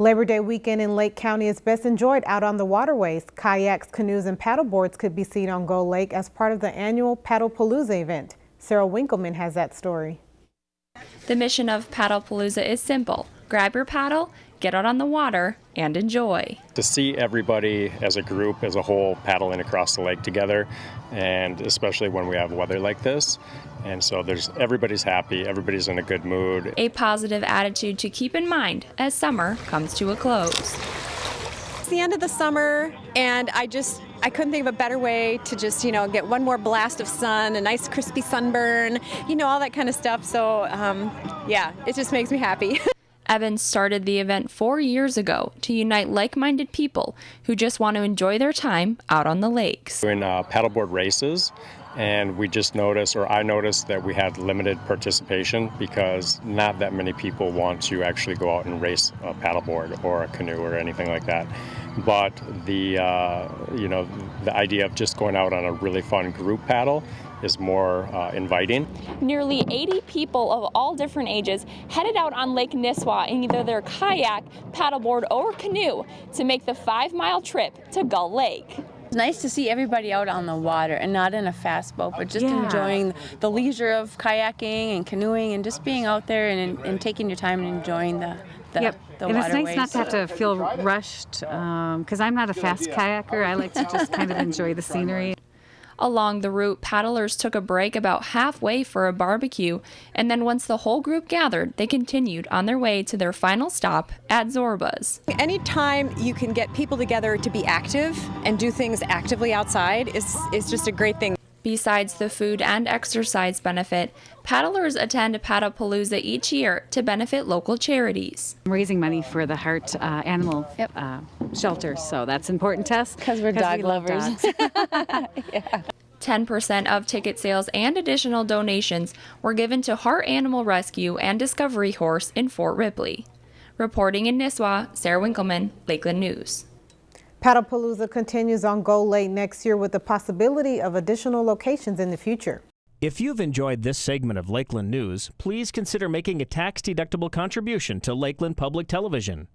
Labor Day weekend in Lake County is best enjoyed out on the waterways. Kayaks, canoes, and paddleboards could be seen on Gull Lake as part of the annual Paddlepalooza event. Sarah Winkleman has that story. The mission of Paddlepalooza is simple. Grab your paddle, get out on the water, and enjoy. To see everybody as a group, as a whole, paddling across the lake together, and especially when we have weather like this. And so there's everybody's happy, everybody's in a good mood. A positive attitude to keep in mind as summer comes to a close. It's the end of the summer, and I just I couldn't think of a better way to just, you know, get one more blast of sun, a nice crispy sunburn, you know, all that kind of stuff. So, um, yeah, it just makes me happy. Evans started the event four years ago to unite like minded people who just want to enjoy their time out on the lakes. We're Doing uh, paddleboard races, and we just noticed, or I noticed, that we had limited participation because not that many people want to actually go out and race a paddleboard or a canoe or anything like that. But the uh, you know the idea of just going out on a really fun group paddle is more uh, inviting. Nearly 80 people of all different ages headed out on Lake Nisswa in either their kayak, paddleboard, or canoe to make the five mile trip to Gull Lake. It's nice to see everybody out on the water and not in a fast boat, but just yeah. enjoying the leisure of kayaking and canoeing and just being out there and, and taking your time and enjoying the, the, yep. the and waterways. it's nice not to have to feel rushed because um, I'm not a fast kayaker. I like to just kind of enjoy the scenery. Along the route, paddlers took a break about halfway for a barbecue, and then once the whole group gathered, they continued on their way to their final stop at Zorbaz. Anytime you can get people together to be active and do things actively outside is, is just a great thing. Besides the food and exercise benefit, paddlers attend Paddlepalooza each year to benefit local charities. I'm raising money for the Heart uh, Animal yep. uh, Shelter, so that's important to us. Because we're dog we lovers. yeah. 10% of ticket sales and additional donations were given to Heart Animal Rescue and Discovery Horse in Fort Ripley. Reporting in Nisswa, Sarah Winkleman, Lakeland News. Paddlepalooza continues on Gull Lake next year with the possibility of additional locations in the future. If you've enjoyed this segment of Lakeland News, please consider making a tax-deductible contribution to Lakeland Public Television.